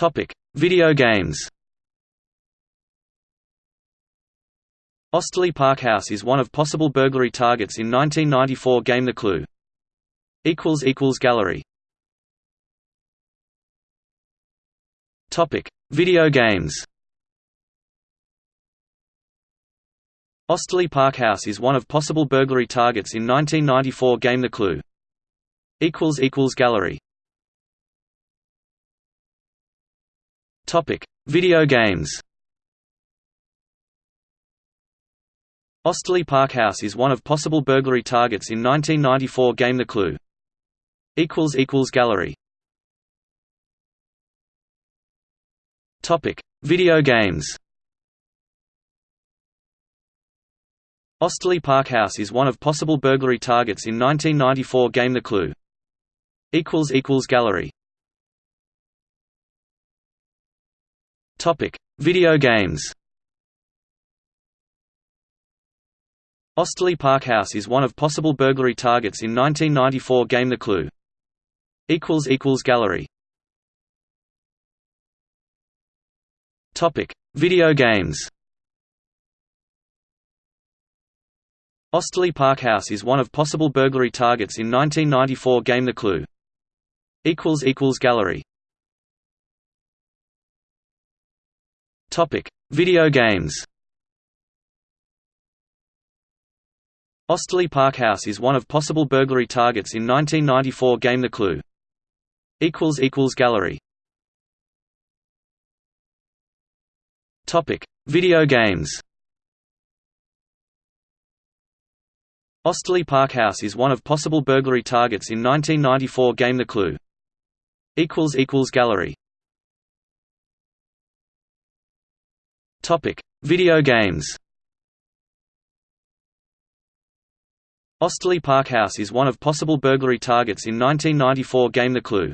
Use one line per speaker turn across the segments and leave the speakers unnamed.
Topic: Video games. Osterley Park House is one of possible burglary targets in 1994 game The Clue. Equals equals Gallery Topic: Video games. Osterley Park House is one of possible burglary targets in 1994 game The Clue. Equals equals Gallery Topic: Video games. Osterley Park House is one of possible burglary targets in 1994 game The Clue. Equals equals Gallery Topic: Video games. Osterley Park House is one of possible burglary targets in 1994 game The Clue. Equals equals Gallery Topic: Video games. Osterley Park House is one of possible burglary targets in 1994 game The Clue. Equals equals Gallery Topic: Video games. Osterley Park House is one of possible burglary targets in 1994 game The Clue. Equals equals Gallery Video games. Osterley Park House is one of possible burglary targets in 1994 game The Clue. Gallery Video games. Osterley Park House is one of possible burglary targets in 1994 game The Clue. Gallery Video games. Osterley Park House is one of possible burglary targets in 1994 game The Clue.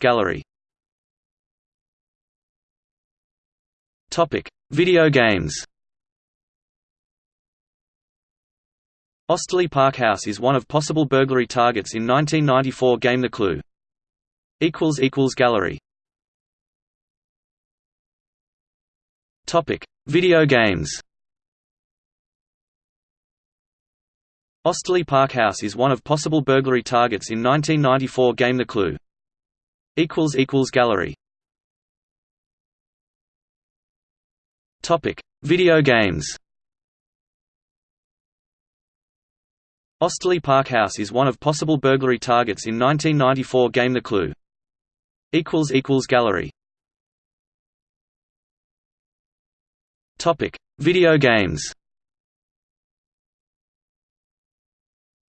Gallery Video games. Osterley Park House is one of possible burglary targets in 1994 game The Clue. Gallery Topic: Video games. Osterley Park House is one of possible burglary targets in 1994 game The Clue. Equals equals Gallery Topic: Video games. Osterley Park House is one of possible burglary targets in 1994 game The Clue. Equals equals Gallery Topic: Video games.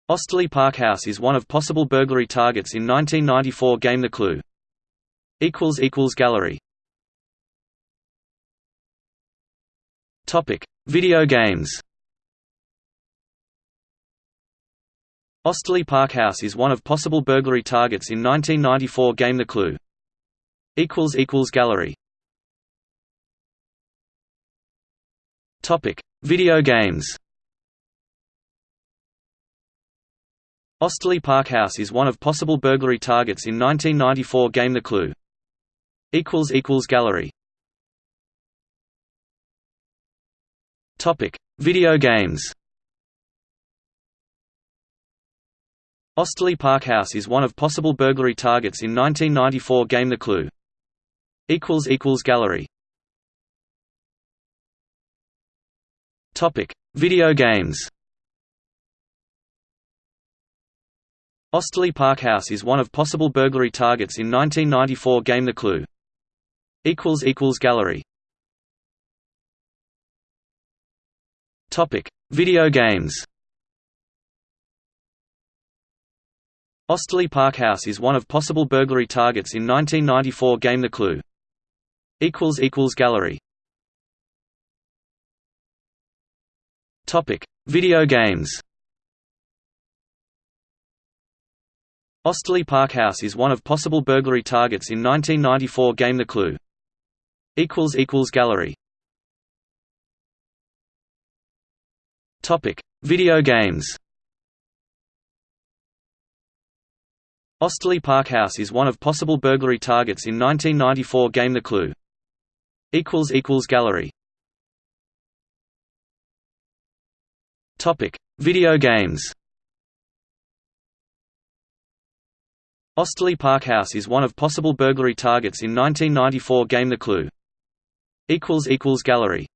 Osterley Park House is one of possible burglary targets in 1994 game The Clue. Equals equals Gallery Topic: Video games. Osterley Park House is one of possible burglary targets in 1994 game The Clue. Equals equals Gallery Topic: Video games. Osterley Park House is one of possible burglary targets in 1994 game The Clue. Equals equals Gallery Topic: Video games. Osterley Park House is one of possible burglary targets in 1994 game The Clue. Equals equals Gallery Topic: Video games. Osterley Park House is one of possible burglary targets in 1994 game The Clue. Equals equals Gallery Topic: Video games. Osterley Park House is one of possible burglary targets in 1994 game The Clue. Equals equals Gallery Video games. Osterley Park House is one of possible burglary targets in 1994 game The Clue. Gallery Video games. Osterley Park House is one of possible burglary targets in 1994 game The Clue. Gallery Video games Osterley Park House is one of possible burglary targets in 1994 game The Clue. equals equals Gallery